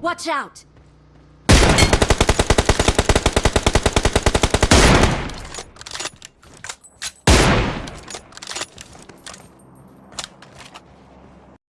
Watch out!